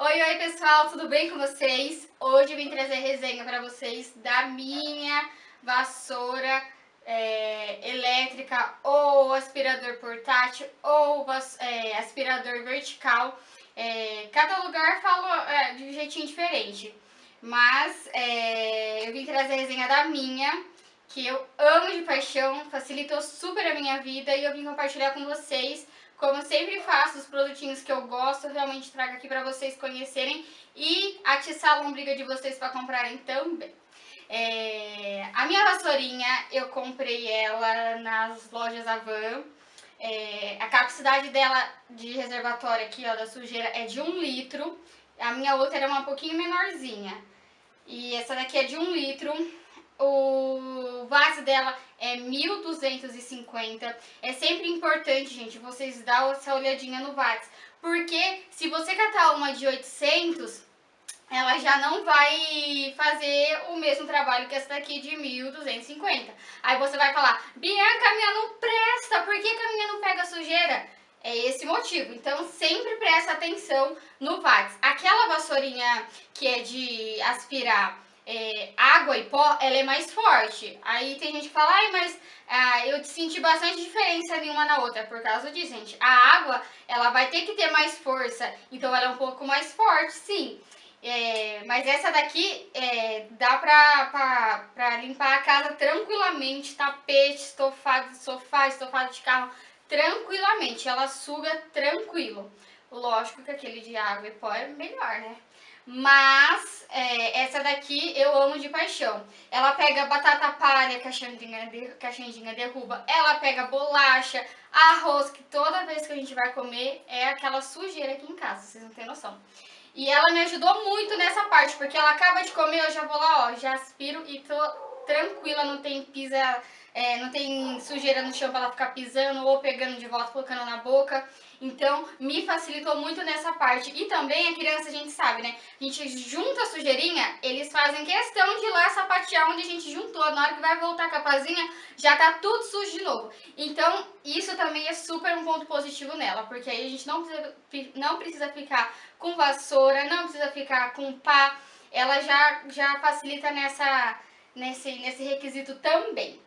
Oi, oi pessoal, tudo bem com vocês? Hoje eu vim trazer resenha para vocês da minha vassoura é, elétrica ou aspirador portátil ou é, aspirador vertical. É, cada lugar fala é, de um jeitinho diferente, mas é, eu vim trazer a resenha da minha, que eu amo de paixão, facilitou super a minha vida e eu vim compartilhar com vocês como eu sempre faço, os produtinhos que eu gosto, eu realmente trago aqui para vocês conhecerem e atiçar a lombriga de vocês para comprarem também. É, a minha vassourinha, eu comprei ela nas lojas Avan. É, a capacidade dela de reservatório aqui, ó, da sujeira é de um litro. A minha outra era uma pouquinho menorzinha. E essa daqui é de um litro. O vaso dela é 1.250. É sempre importante, gente, vocês dar essa olhadinha no VATS. Porque se você catar uma de 800, ela já não vai fazer o mesmo trabalho que essa daqui de 1.250. Aí você vai falar, Bianca, minha não presta, por que, que a minha não pega sujeira? É esse motivo, então sempre presta atenção no VATS. Aquela vassourinha que é de aspirar é, água e pó, ela é mais forte. Aí tem gente que fala, ai, mas ah, eu senti bastante diferença de uma na outra. Por causa disso, gente. A água, ela vai ter que ter mais força, então ela é um pouco mais forte, sim. É, mas essa daqui é, dá pra, pra, pra limpar a casa tranquilamente, tapete, estofado de sofá, estofado de carro, tranquilamente. Ela suga tranquilo. Lógico que aquele de água e pó é melhor, né? Mas é, essa daqui eu amo de paixão. Ela pega batata palha que a Xandinha, que a Xandinha derruba. Ela pega bolacha, arroz, que toda vez que a gente vai comer é aquela sujeira aqui em casa, vocês não têm noção. E ela me ajudou muito nessa parte, porque ela acaba de comer, eu já vou lá, ó, já aspiro e tô tranquila, não tem pisa, é, não tem sujeira no chão pra ela ficar pisando ou pegando de volta, colocando na boca. Então, me facilitou muito nessa parte. E também a criança, a gente sabe, né? A gente junta a sujeirinha, eles fazem questão de ir lá sapatear onde a gente juntou. Na hora que vai voltar a capazinha, já tá tudo sujo de novo. Então, isso também é super um ponto positivo nela, porque aí a gente não precisa, não precisa ficar com vassoura, não precisa ficar com pá. Ela já, já facilita nessa, nesse, nesse requisito também.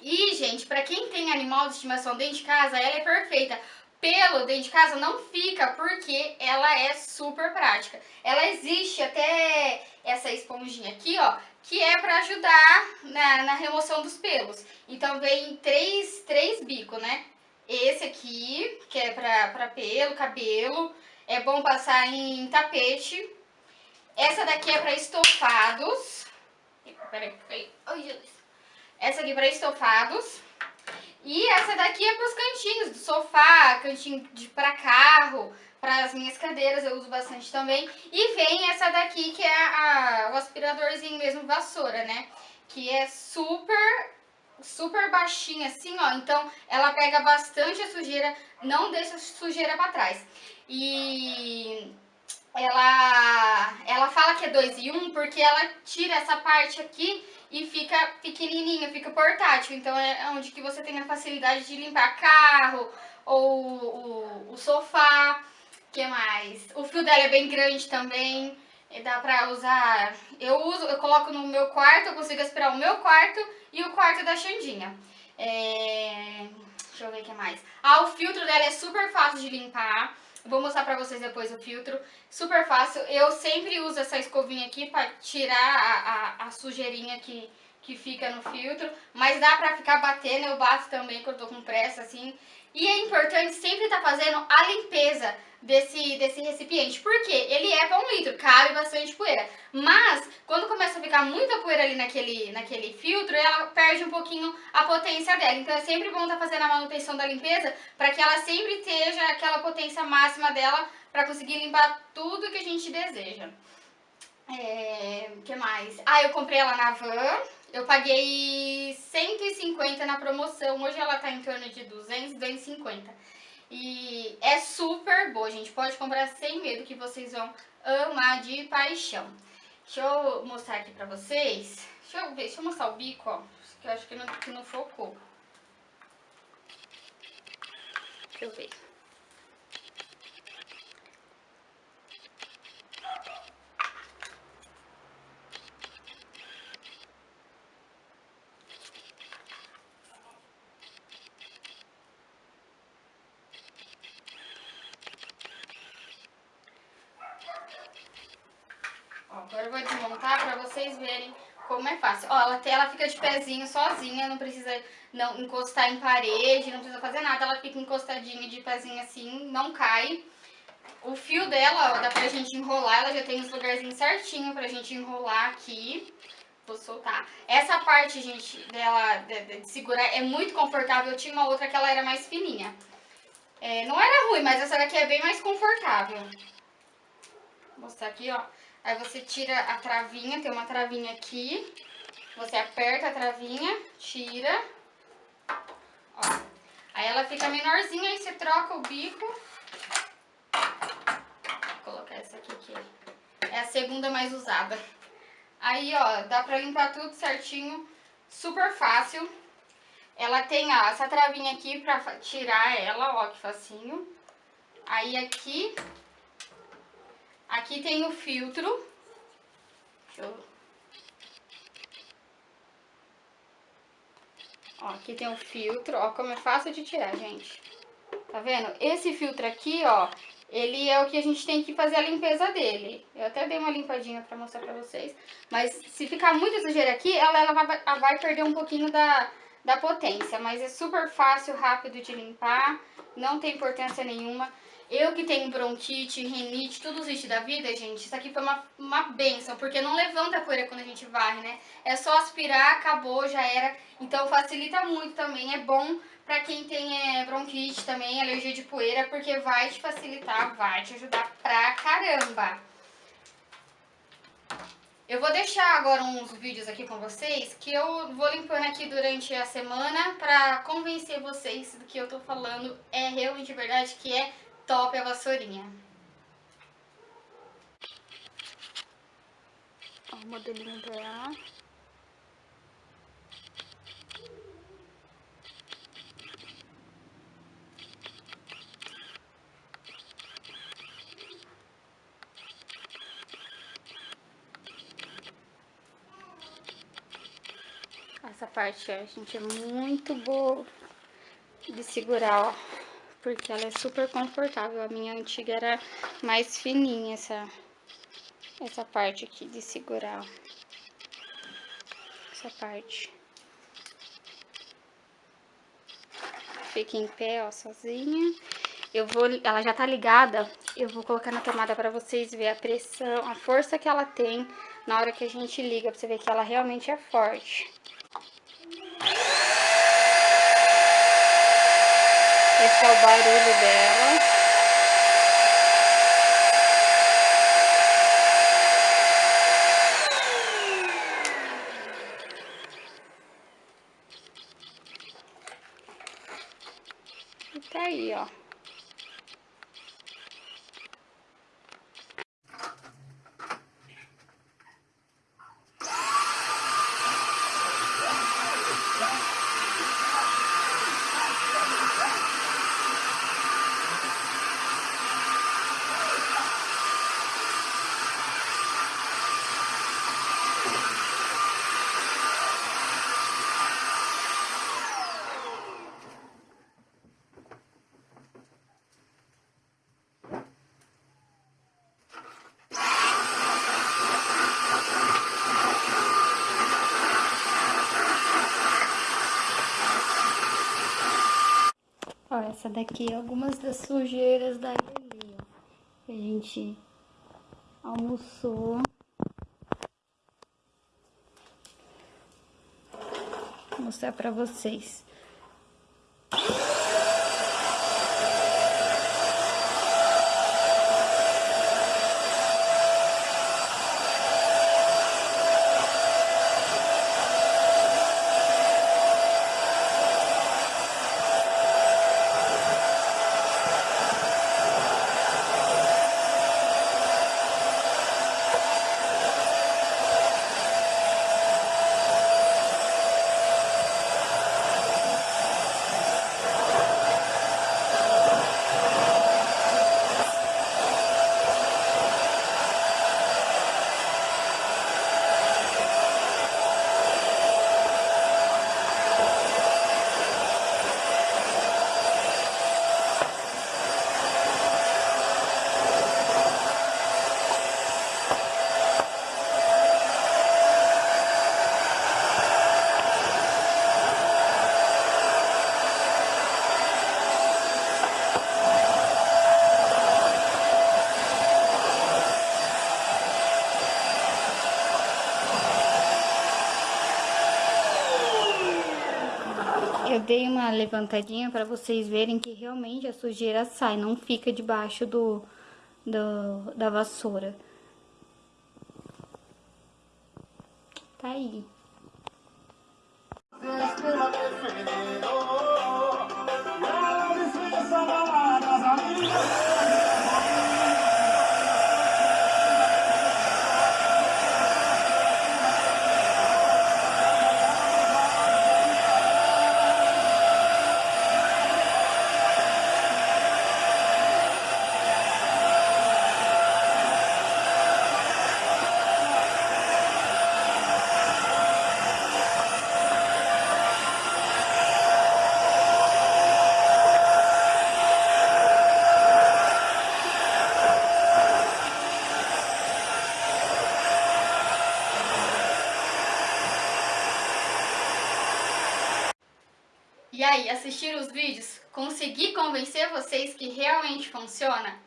E, gente, pra quem tem animal de estimação dentro de casa, ela é perfeita pelo dentro de casa não fica porque ela é super prática. Ela existe até essa esponjinha aqui, ó, que é para ajudar na, na, remoção dos pelos. Então vem três, três bicos, né? Esse aqui, que é para pelo, cabelo, é bom passar em tapete. Essa daqui é para estofados. Peraí, peraí. Ai. Essa aqui para estofados. E essa daqui é para os cantinhos do sofá, cantinho de para carro, para as minhas cadeiras, eu uso bastante também. E vem essa daqui que é a, o aspiradorzinho mesmo, vassoura, né? Que é super, super baixinha assim, ó. Então ela pega bastante a sujeira, não deixa a sujeira para trás. E ela, ela fala que é 2 e 1 um porque ela tira essa parte aqui e fica pequenininho, fica portátil. Então é onde que você tem a facilidade de limpar carro ou o, o sofá. que mais? O fio dela é bem grande também. Dá pra usar... Eu uso, eu coloco no meu quarto, eu consigo aspirar o meu quarto e o quarto da Xandinha. É... Deixa eu ver o que mais. Ah, o filtro dela é super fácil de limpar. Vou mostrar pra vocês depois o filtro. Super fácil. Eu sempre uso essa escovinha aqui pra tirar a, a, a sujeirinha que, que fica no filtro. Mas dá pra ficar batendo, eu bato também quando eu tô com pressa, assim. E é importante sempre estar tá fazendo a limpeza desse, desse recipiente. Porque ele é para um litro, cabe bastante poeira. Mas, quando começa a ficar muita poeira ali naquele, naquele filtro, ela perde um pouquinho a potência dela. Então, é sempre bom estar tá fazendo a manutenção da limpeza para que ela sempre esteja aquela potência máxima dela para conseguir limpar tudo que a gente deseja. É, que mais? Ah, eu comprei ela na van. Eu paguei 150 na promoção. Hoje ela tá em torno de 200, 250. E é super boa, gente. Pode comprar sem medo que vocês vão amar de paixão. Deixa eu mostrar aqui pra vocês. Deixa eu ver, deixa eu mostrar o bico, ó. Que eu acho que não, que não focou. Deixa eu ver. Agora eu vou desmontar pra vocês verem como é fácil. Ó, ela, ela fica de pezinho sozinha, não precisa não encostar em parede, não precisa fazer nada. Ela fica encostadinha de pezinho assim, não cai. O fio dela, ó, dá pra gente enrolar, ela já tem os lugarzinhos certinho pra gente enrolar aqui. Vou soltar. Essa parte, gente, dela de, de, segurar é muito confortável. Eu tinha uma outra que ela era mais fininha. É, não era ruim, mas essa daqui é bem mais confortável. Vou mostrar aqui, ó. Aí você tira a travinha, tem uma travinha aqui. Você aperta a travinha, tira. Ó. Aí ela fica menorzinha, aí você troca o bico. Vou colocar essa aqui, que é a segunda mais usada. Aí, ó, dá pra limpar tudo certinho, super fácil. Ela tem, ó, essa travinha aqui pra tirar ela, ó, que facinho. Aí aqui, aqui tem o filtro. Eu... Ó, aqui tem o filtro, ó, como é fácil de tirar, gente. Tá vendo? Esse filtro aqui, ó, ele é o que a gente tem que fazer a limpeza dele. Eu até dei uma limpadinha pra mostrar pra vocês. Mas se ficar muito sujeira aqui, ela, ela vai, vai perder um pouquinho da, da potência. Mas é super fácil, rápido de limpar, não tem importância nenhuma. Eu que tenho bronquite, rinite, tudo isso da vida, gente, isso aqui foi uma, uma benção, porque não levanta a poeira quando a gente varre, né? É só aspirar, acabou, já era. Então facilita muito também, é bom pra quem tem é, bronquite também, alergia de poeira, porque vai te facilitar, vai te ajudar pra caramba. Eu vou deixar agora uns vídeos aqui com vocês que eu vou limpando aqui durante a semana pra convencer vocês do que eu tô falando é realmente verdade, que é top a vassourinha. Ó, o modelinho dela. Essa parte, ó, gente, é muito boa de segurar, ó. Porque ela é super confortável. A minha antiga era mais fininha, essa, essa parte aqui de segurar. Essa parte. Fica em pé, ó, sozinha. Eu vou, ela já tá ligada, eu vou colocar na tomada pra vocês verem a pressão, a força que ela tem na hora que a gente liga, pra você ver que ela realmente é forte. Esse é o barulho dela. E tá aí, ó. Ó, essa daqui é algumas das sujeiras da Lelê, ó. A gente almoçou. Vou mostrar pra vocês. Uma levantadinha para vocês verem que realmente a sujeira sai, não fica debaixo do, do da vassoura. Tá aí. E aí, assistir os vídeos? Consegui convencer vocês que realmente funciona?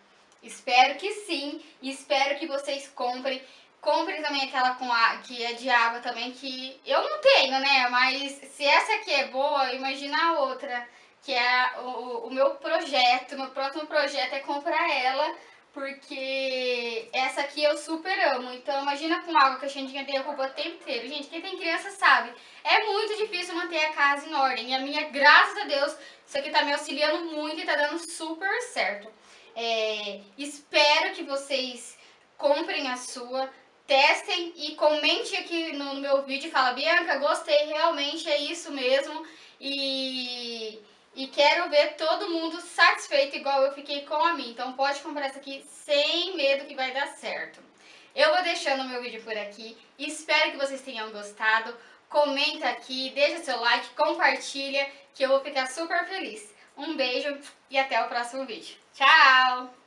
Espero que sim, e espero que vocês comprem. Comprem também aquela com a, que é de água também, que eu não tenho, né? Mas se essa aqui é boa, imagina a outra, que é o, o meu projeto. Meu próximo projeto é comprar ela porque essa aqui eu super amo. Então imagina com água que a Xandinha derruba o tempo inteiro. Gente, quem tem criança sabe. É muito difícil manter a casa em ordem. E a minha, graças a Deus, isso aqui tá me auxiliando muito e tá dando super certo. É, espero que vocês comprem a sua, testem e comente aqui no, no meu vídeo fala, Bianca, gostei, realmente é isso mesmo. E e quero ver todo mundo satisfeito igual eu fiquei com a mim. Então pode comprar essa aqui sem medo que vai dar certo. Eu vou deixando o meu vídeo por aqui. Espero que vocês tenham gostado. Comenta aqui, deixa seu like, compartilha, que eu vou ficar super feliz. Um beijo e até o próximo vídeo. Tchau!